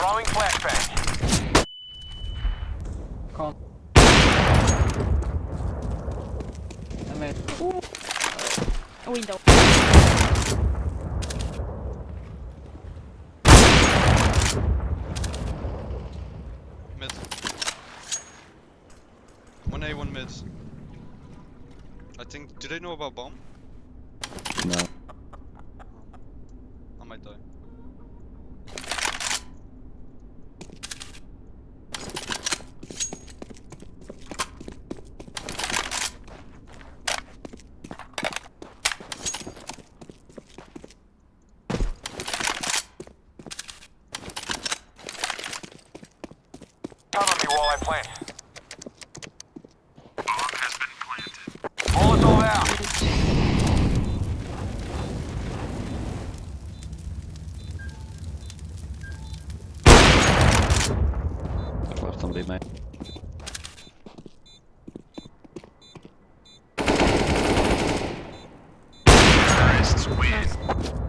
Throwing flashbang. Con. I'm at. Window. Mid. One A, one mid. I think. Do they know about bomb? No. I might die. shot me while I plant. Bomb has been planted. Molotov out. I've left somebody, mate. Terrorists win.